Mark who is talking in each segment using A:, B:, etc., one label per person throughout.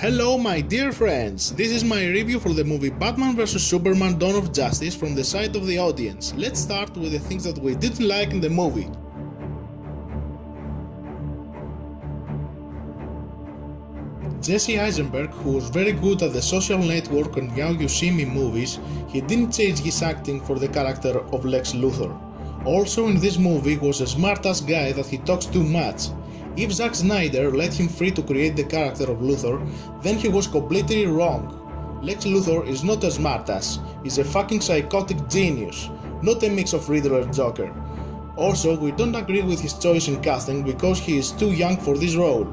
A: Hello my dear friends, this is my review for the movie Batman vs Superman Dawn of Justice from the side of the audience. Let's start with the things that we didn't like in the movie. Jesse Eisenberg, who was very good at the social network and Now You See Me movies, he didn't change his acting for the character of Lex Luthor. Also in this movie was a smart-ass guy that he talks too much, if Zack Snyder let him free to create the character of Luthor, then he was completely wrong. Lex Luthor is not a smartass, he's a fucking psychotic genius, not a mix of Riddler and Joker. Also, we don't agree with his choice in casting because he is too young for this role.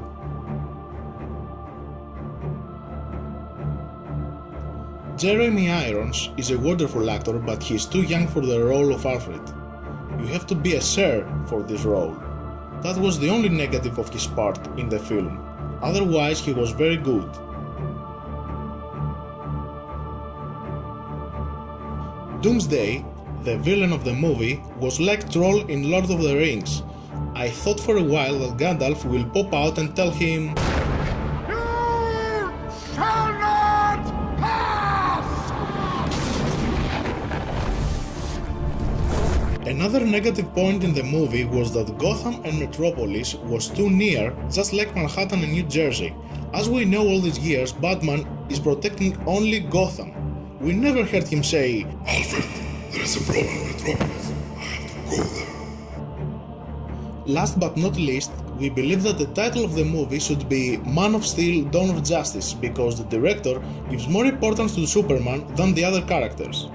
A: Jeremy Irons is a wonderful actor but he is too young for the role of Alfred. You have to be a sir for this role. That was the only negative of his part in the film, otherwise he was very good. Doomsday, the villain of the movie, was like Troll in Lord of the Rings. I thought for a while that Gandalf will pop out and tell him Another negative point in the movie was that Gotham and Metropolis was too near, just like Manhattan and New Jersey. As we know all these years, Batman is protecting only Gotham. We never heard him say,
B: Alfred, there is a problem in Metropolis. I have to go there.
A: Last but not least, we believe that the title of the movie should be Man of Steel Dawn of Justice because the director gives more importance to Superman than the other characters.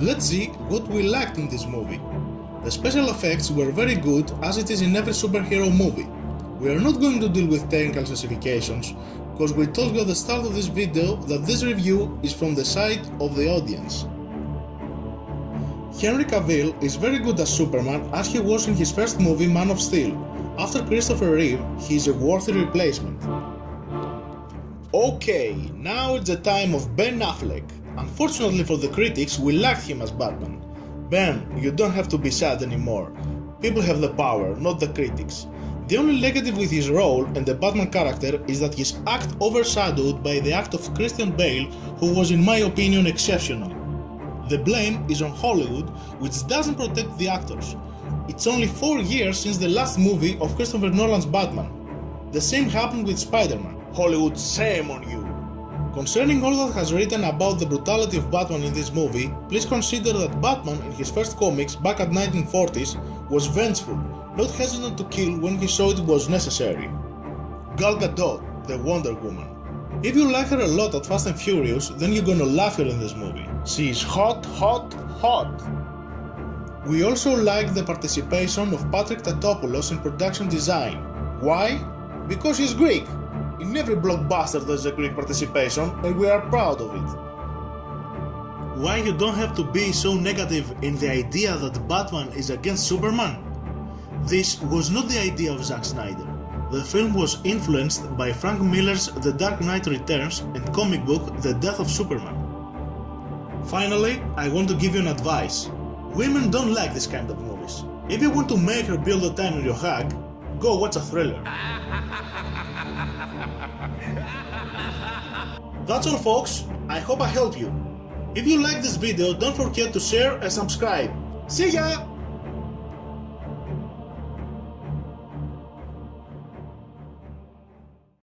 A: Let's see what we lacked in this movie. The special effects were very good as it is in every superhero movie. We are not going to deal with technical specifications, because we told you at the start of this video that this review is from the side of the audience. Henry Cavill is very good as Superman as he was in his first movie Man of Steel. After Christopher Reeve, he is a worthy replacement. Okay, now it's the time of Ben Affleck. Unfortunately for the critics, we liked him as Batman. Ben, you don't have to be sad anymore. People have the power, not the critics. The only negative with his role and the Batman character is that his act overshadowed by the act of Christian Bale, who was in my opinion exceptional. The blame is on Hollywood, which doesn't protect the actors. It's only 4 years since the last movie of Christopher Nolan's Batman. The same happened with Spider-Man. Hollywood, shame on you! Concerning all that has written about the brutality of Batman in this movie, please consider that Batman in his first comics back at 1940s was vengeful, not hesitant to kill when he saw it was necessary. Gal Gadot, the Wonder Woman. If you like her a lot at Fast and Furious, then you're gonna love her in this movie. She is hot, hot, hot! We also like the participation of Patrick Tatopoulos in production design. Why? Because he's Greek! In every blockbuster there's a Greek participation and we are proud of it. Why you don't have to be so negative in the idea that Batman is against Superman? This was not the idea of Zack Snyder. The film was influenced by Frank Miller's The Dark Knight Returns and comic book The Death of Superman. Finally, I want to give you an advice. Women don't like this kind of movies. If you want to make her build a time in your hug, go watch a thriller. That's all folks, I hope I helped you. If you like this video, don't forget to share and subscribe. See ya!